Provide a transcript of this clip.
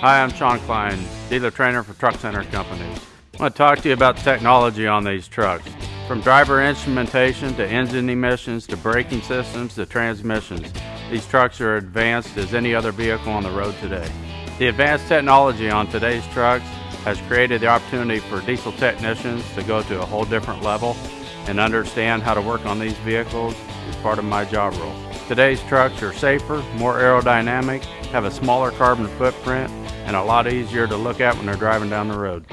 Hi, I'm Sean Klein, dealer trainer for Truck Center Company. I want to talk to you about technology on these trucks. From driver instrumentation to engine emissions to braking systems to transmissions, these trucks are advanced as any other vehicle on the road today. The advanced technology on today's trucks has created the opportunity for diesel technicians to go to a whole different level and understand how to work on these vehicles is part of my job role. Today's trucks are safer, more aerodynamic, have a smaller carbon footprint, and a lot easier to look at when they're driving down the road.